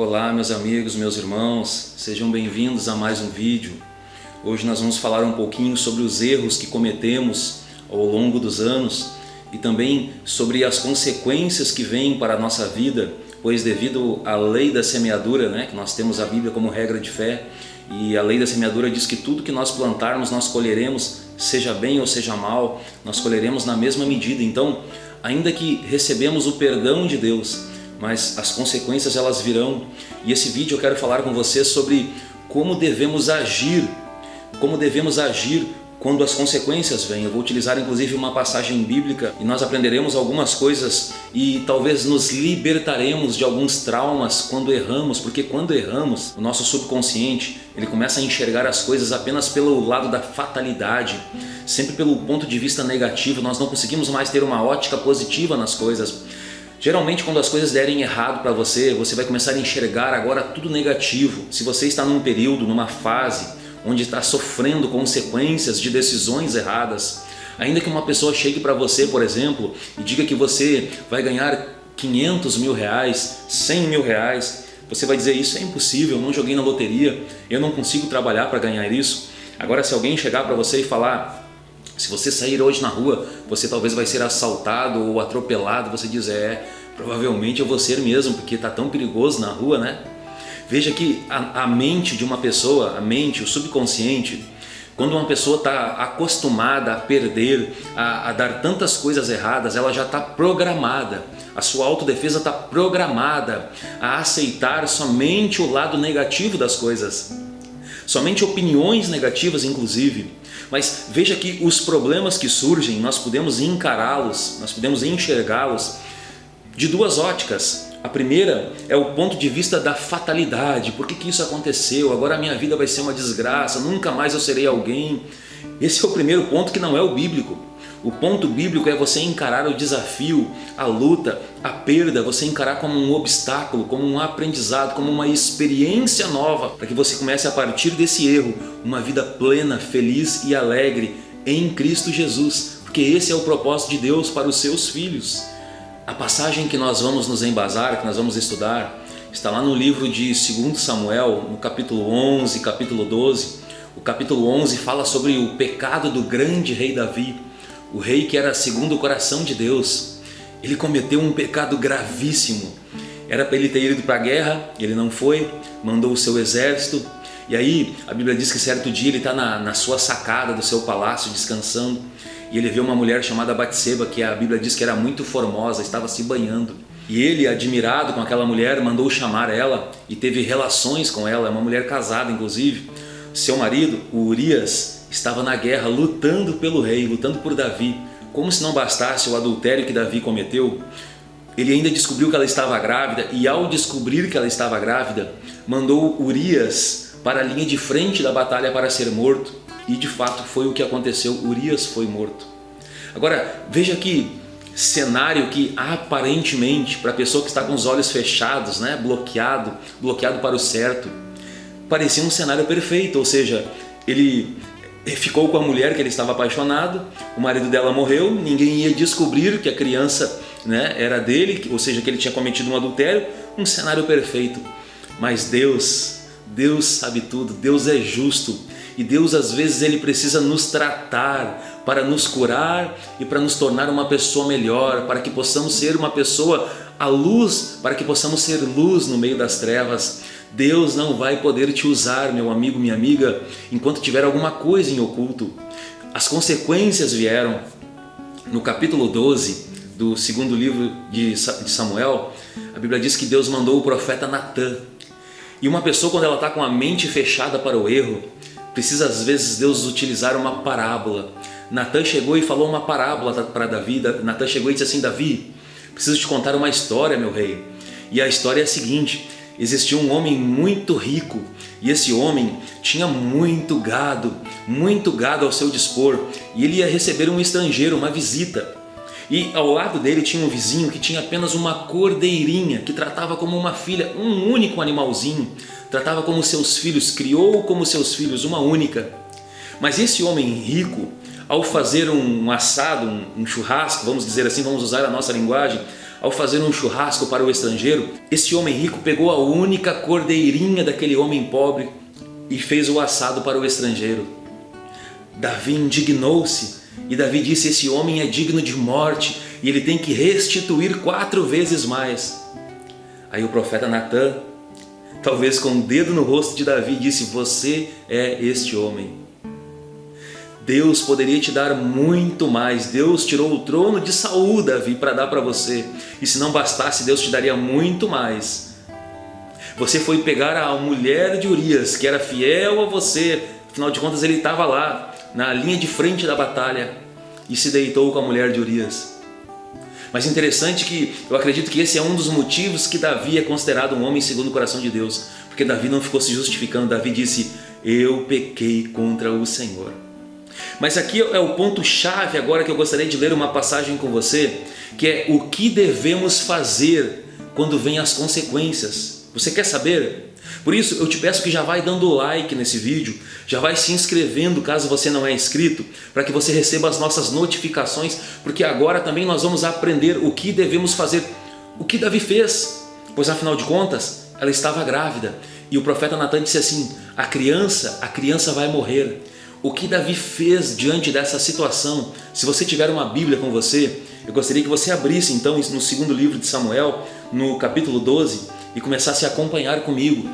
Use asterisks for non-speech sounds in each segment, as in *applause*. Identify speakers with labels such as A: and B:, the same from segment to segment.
A: Olá meus amigos, meus irmãos, sejam bem-vindos a mais um vídeo. Hoje nós vamos falar um pouquinho sobre os erros que cometemos ao longo dos anos e também sobre as consequências que vêm para a nossa vida, pois devido à lei da semeadura, né, que nós temos a Bíblia como regra de fé, e a lei da semeadura diz que tudo que nós plantarmos nós colheremos, seja bem ou seja mal, nós colheremos na mesma medida. Então, ainda que recebemos o perdão de Deus, mas as consequências elas virão. E esse vídeo eu quero falar com você sobre como devemos agir, como devemos agir quando as consequências vêm. Eu vou utilizar inclusive uma passagem bíblica e nós aprenderemos algumas coisas e talvez nos libertaremos de alguns traumas quando erramos, porque quando erramos, o nosso subconsciente ele começa a enxergar as coisas apenas pelo lado da fatalidade, sempre pelo ponto de vista negativo, nós não conseguimos mais ter uma ótica positiva nas coisas. Geralmente quando as coisas derem errado para você, você vai começar a enxergar agora tudo negativo. Se você está num período, numa fase, onde está sofrendo consequências de decisões erradas, ainda que uma pessoa chegue para você, por exemplo, e diga que você vai ganhar 500 mil reais, 100 mil reais, você vai dizer isso é impossível, eu não joguei na loteria, eu não consigo trabalhar para ganhar isso. Agora se alguém chegar para você e falar se você sair hoje na rua, você talvez vai ser assaltado ou atropelado, você diz, é, provavelmente eu vou ser mesmo, porque está tão perigoso na rua, né? Veja que a, a, mente de uma pessoa, a mente, o subconsciente, quando uma pessoa está acostumada a perder, a, a, dar tantas coisas erradas, ela já está programada. A sua autodefesa está programada a aceitar somente o lado negativo das coisas. Somente opiniões negativas, inclusive. Mas veja que os problemas que surgem, nós podemos encará-los, nós podemos enxergá-los de duas óticas. A primeira é o ponto de vista da fatalidade. Por que, que isso aconteceu? Agora a minha vida vai ser uma desgraça, nunca mais eu serei alguém. Esse é o primeiro ponto que não é o bíblico. O ponto bíblico é você encarar o desafio, a luta, a perda, você encarar como um obstáculo, como um aprendizado, como uma experiência nova, para que você comece a partir desse erro uma vida plena, feliz e alegre em Cristo Jesus, porque esse é o propósito de Deus para os seus filhos. A passagem que nós vamos nos embasar, que nós vamos estudar, está lá no livro de 2 Samuel, no capítulo 11, capítulo 12. O capítulo 11 fala sobre o pecado do grande rei Davi o rei que era segundo o coração de Deus, ele cometeu um pecado gravíssimo. Era para ele ter ido para a guerra, ele não foi, mandou o seu exército. E aí a Bíblia diz que certo dia ele está na, na sua sacada do seu palácio descansando e ele vê uma mulher chamada Batseba que a Bíblia diz que era muito formosa, estava se banhando. E ele, admirado com aquela mulher, mandou chamar ela e teve relações com ela, é uma mulher casada inclusive. Seu marido, o Urias, estava na guerra lutando pelo rei, lutando por Davi. Como se não bastasse o adultério que Davi cometeu, ele ainda descobriu que ela estava grávida e ao descobrir que ela estava grávida, mandou Urias para a linha de frente da batalha para ser morto. E de fato foi o que aconteceu, Urias foi morto. Agora, veja que cenário que aparentemente, para a pessoa que está com os olhos fechados, né, bloqueado, bloqueado para o certo, parecia um cenário perfeito, ou seja, ele ficou com a mulher que ele estava apaixonado, o marido dela morreu, ninguém ia descobrir que a criança né, era dele, ou seja, que ele tinha cometido um adultério, um cenário perfeito. Mas Deus, Deus sabe tudo, Deus é justo e Deus às vezes ele precisa nos tratar para nos curar e para nos tornar uma pessoa melhor, para que possamos ser uma pessoa à luz, para que possamos ser luz no meio das trevas. Deus não vai poder te usar, meu amigo, minha amiga, enquanto tiver alguma coisa em oculto. As consequências vieram. No capítulo 12 do segundo livro de Samuel, a Bíblia diz que Deus mandou o profeta Natã. E uma pessoa, quando ela está com a mente fechada para o erro, precisa às vezes Deus utilizar uma parábola. Natã chegou e falou uma parábola para Davi. Natã chegou e disse assim, Davi, preciso te contar uma história, meu rei. E a história é a seguinte, existia um homem muito rico e esse homem tinha muito gado, muito gado ao seu dispor e ele ia receber um estrangeiro, uma visita. E ao lado dele tinha um vizinho que tinha apenas uma cordeirinha, que tratava como uma filha, um único animalzinho, tratava como seus filhos, criou como seus filhos, uma única. Mas esse homem rico, ao fazer um assado, um churrasco, vamos dizer assim, vamos usar a nossa linguagem, ao fazer um churrasco para o estrangeiro, esse homem rico pegou a única cordeirinha daquele homem pobre e fez o assado para o estrangeiro. Davi indignou-se e Davi disse: Esse homem é digno de morte e ele tem que restituir quatro vezes mais. Aí o profeta Natan, talvez com o um dedo no rosto de Davi, disse: Você é este homem. Deus poderia te dar muito mais. Deus tirou o trono de Saul, Davi, para dar para você. E se não bastasse, Deus te daria muito mais. Você foi pegar a mulher de Urias, que era fiel a você. Afinal de contas, ele estava lá, na linha de frente da batalha, e se deitou com a mulher de Urias. Mas interessante que eu acredito que esse é um dos motivos que Davi é considerado um homem segundo o coração de Deus. Porque Davi não ficou se justificando, Davi disse, eu pequei contra o Senhor. Mas aqui é o ponto chave agora que eu gostaria de ler uma passagem com você, que é o que devemos fazer quando vêm as consequências. Você quer saber? Por isso eu te peço que já vai dando like nesse vídeo, já vai se inscrevendo caso você não é inscrito, para que você receba as nossas notificações, porque agora também nós vamos aprender o que devemos fazer, o que Davi fez, pois afinal de contas ela estava grávida e o profeta Natan disse assim, a criança, a criança vai morrer, o que Davi fez diante dessa situação. Se você tiver uma Bíblia com você, eu gostaria que você abrisse então no segundo livro de Samuel, no capítulo 12, e começasse a acompanhar comigo.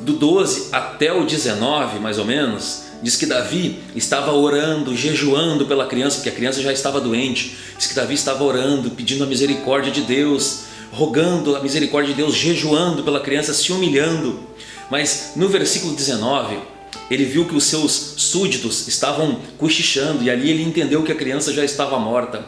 A: Do 12 até o 19, mais ou menos, diz que Davi estava orando, jejuando pela criança, porque a criança já estava doente. Diz que Davi estava orando, pedindo a misericórdia de Deus, rogando a misericórdia de Deus, jejuando pela criança, se humilhando. Mas no versículo 19, ele viu que os seus súditos estavam cochichando e ali ele entendeu que a criança já estava morta.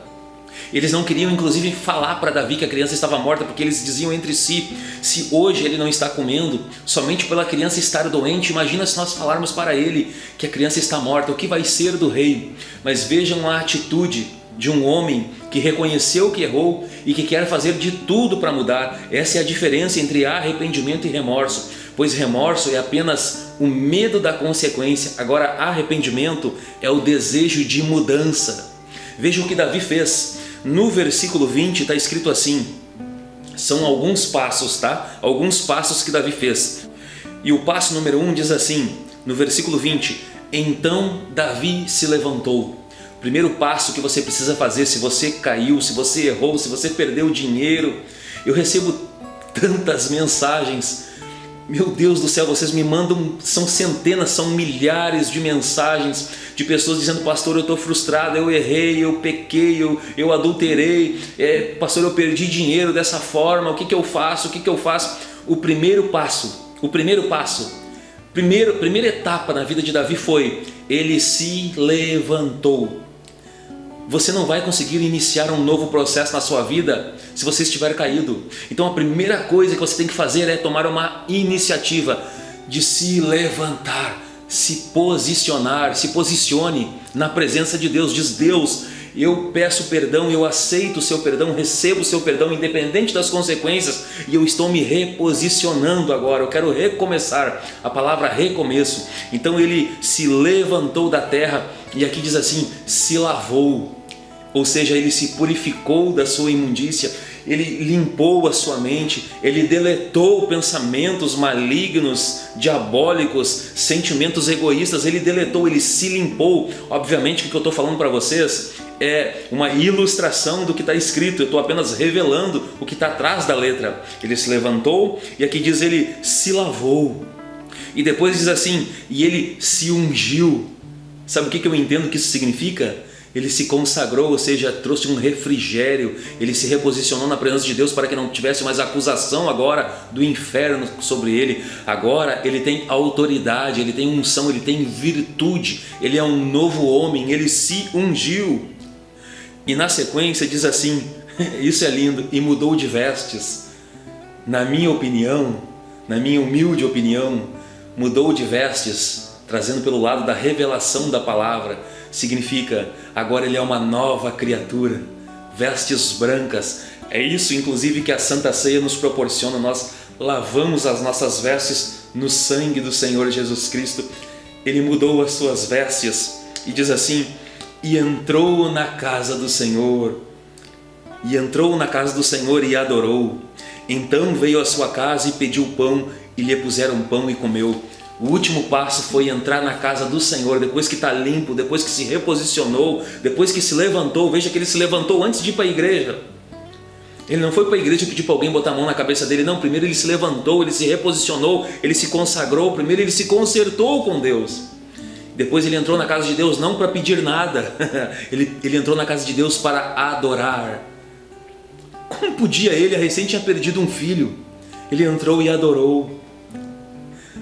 A: Eles não queriam inclusive falar para Davi que a criança estava morta porque eles diziam entre si, se hoje ele não está comendo, somente pela criança estar doente, imagina se nós falarmos para ele que a criança está morta, o que vai ser do rei? Mas vejam a atitude de um homem que reconheceu que errou e que quer fazer de tudo para mudar. Essa é a diferença entre arrependimento e remorso pois remorso é apenas o medo da consequência, agora arrependimento é o desejo de mudança. Veja o que Davi fez. No versículo 20 está escrito assim, são alguns passos, tá? Alguns passos que Davi fez. E o passo número 1 um diz assim, no versículo 20, Então Davi se levantou. Primeiro passo que você precisa fazer se você caiu, se você errou, se você perdeu dinheiro. Eu recebo tantas mensagens meu Deus do céu, vocês me mandam, são centenas, são milhares de mensagens de pessoas dizendo, pastor, eu estou frustrado, eu errei, eu pequei, eu, eu adulterei, é, pastor, eu perdi dinheiro dessa forma, o que, que eu faço, o que, que eu faço? O primeiro passo, o primeiro passo, primeiro, primeira etapa na vida de Davi foi, ele se levantou. Você não vai conseguir iniciar um novo processo na sua vida se você estiver caído. Então a primeira coisa que você tem que fazer é tomar uma iniciativa de se levantar, se posicionar, se posicione na presença de Deus. Diz Deus, eu peço perdão, eu aceito o seu perdão, recebo o seu perdão independente das consequências e eu estou me reposicionando agora, eu quero recomeçar, a palavra recomeço. Então ele se levantou da terra e aqui diz assim, se lavou, ou seja, ele se purificou da sua imundícia, ele limpou a sua mente, ele deletou pensamentos malignos, diabólicos, sentimentos egoístas, ele deletou, ele se limpou. Obviamente que o que eu estou falando para vocês é uma ilustração do que está escrito, eu estou apenas revelando o que está atrás da letra. Ele se levantou e aqui diz ele se lavou. E depois diz assim, e ele se ungiu. Sabe o que eu entendo que isso significa? ele se consagrou, ou seja, trouxe um refrigério, ele se reposicionou na presença de Deus para que não tivesse mais acusação agora do inferno sobre ele. Agora ele tem autoridade, ele tem unção, ele tem virtude, ele é um novo homem, ele se ungiu. E na sequência diz assim, *laughs* isso é lindo, e mudou de vestes. Na minha opinião, na minha humilde opinião, mudou de vestes, trazendo pelo lado da revelação da palavra, significa agora ele é uma nova criatura, vestes brancas. É isso inclusive que a Santa Ceia nos proporciona, nós lavamos as nossas vestes no sangue do Senhor Jesus Cristo. Ele mudou as suas vestes e diz assim, e entrou na casa do Senhor. e entrou na casa do Senhor e adorou. Então veio à sua casa e pediu pão, e lhe puseram pão e comeu. O último passo foi entrar na casa do Senhor, depois que está limpo, depois que se reposicionou, depois que se levantou. Veja que ele se levantou antes de ir para a igreja. Ele não foi para a igreja pediu para alguém botar a mão na cabeça dele, não. Primeiro ele se levantou, ele se reposicionou, ele se consagrou, primeiro ele se consertou com Deus. Depois ele entrou na casa de Deus não para pedir nada, *laughs* ele, ele entrou na casa de Deus para adorar. Como podia ele? A recém tinha perdido um filho. Ele entrou e adorou.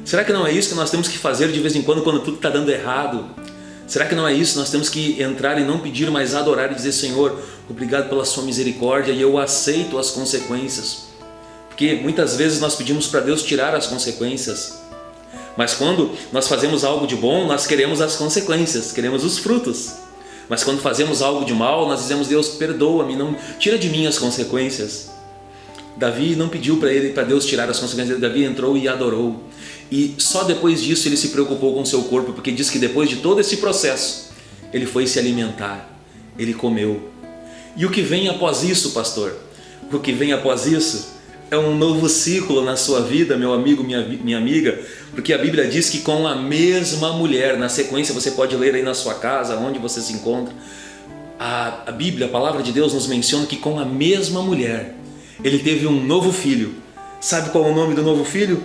A: Será que não é isso que nós temos que fazer de vez em quando, quando tudo está dando errado? Será que não é isso? Nós temos que entrar e não pedir, mas adorar e dizer, Senhor, obrigado pela sua misericórdia e eu aceito as consequências. Porque muitas vezes nós pedimos para Deus tirar as consequências. Mas quando nós fazemos algo de bom, nós queremos as consequências, queremos os frutos. Mas quando fazemos algo de mal, nós dizemos, Deus, perdoa-me, não tira de mim as consequências. Davi não pediu para ele, para Deus tirar as consequências, Davi entrou e adorou. E só depois disso ele se preocupou com seu corpo, porque diz que depois de todo esse processo, ele foi se alimentar, ele comeu. E o que vem após isso, pastor? O que vem após isso é um novo ciclo na sua vida, meu amigo, minha, minha amiga, porque a Bíblia diz que com a mesma mulher, na sequência você pode ler aí na sua casa, onde você se encontra, a, a Bíblia, a palavra de Deus nos menciona que com a mesma mulher, ele teve um novo filho. Sabe qual é o nome do novo filho?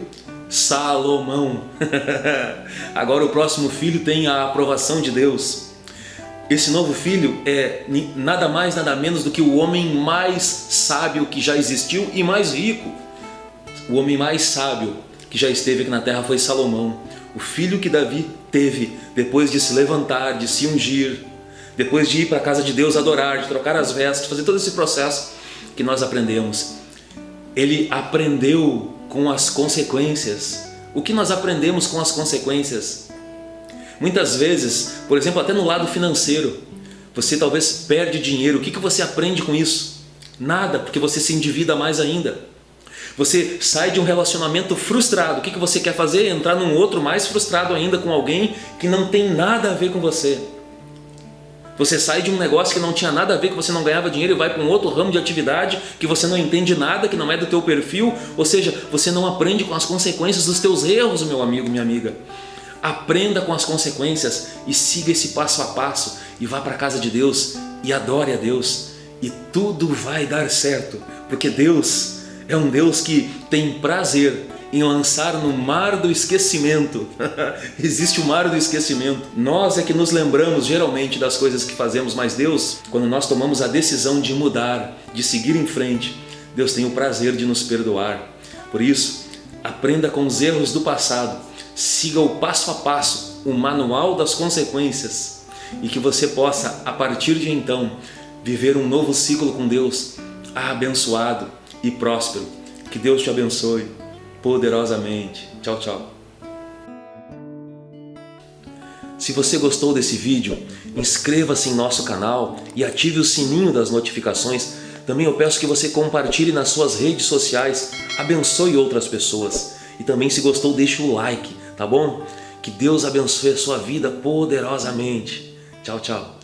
A: Salomão. *laughs* Agora o próximo filho tem a aprovação de Deus. Esse novo filho é nada mais, nada menos do que o homem mais sábio que já existiu e mais rico. O homem mais sábio que já esteve aqui na terra foi Salomão. O filho que Davi teve depois de se levantar, de se ungir, depois de ir para a casa de Deus adorar, de trocar as vestes, fazer todo esse processo que nós aprendemos. Ele aprendeu com as consequências. O que nós aprendemos com as consequências? Muitas vezes, por exemplo, até no lado financeiro, você talvez perde dinheiro. O que, que você aprende com isso? Nada, porque você se endivida mais ainda. Você sai de um relacionamento frustrado. O que, que você quer fazer? Entrar num outro mais frustrado ainda com alguém que não tem nada a ver com você. Você sai de um negócio que não tinha nada a ver, que você não ganhava dinheiro e vai para um outro ramo de atividade que você não entende nada, que não é do teu perfil, ou seja, você não aprende com as consequências dos teus erros, meu amigo, minha amiga. Aprenda com as consequências e siga esse passo a passo e vá para a casa de Deus e adore a Deus e tudo vai dar certo, porque Deus é um Deus que tem prazer em lançar no mar do esquecimento. *laughs* Existe o mar do esquecimento. Nós é que nos lembramos geralmente das coisas que fazemos, mas Deus, quando nós tomamos a decisão de mudar, de seguir em frente, Deus tem o prazer de nos perdoar. Por isso, aprenda com os erros do passado, siga o passo a passo, o manual das consequências e que você possa, a partir de então, viver um novo ciclo com Deus, abençoado e próspero. Que Deus te abençoe poderosamente. Tchau, tchau. Se você gostou desse vídeo, inscreva-se em nosso canal e ative o sininho das notificações. Também eu peço que você compartilhe nas suas redes sociais, abençoe outras pessoas. E também se gostou, deixe o like, tá bom? Que Deus abençoe a sua vida poderosamente. Tchau, tchau.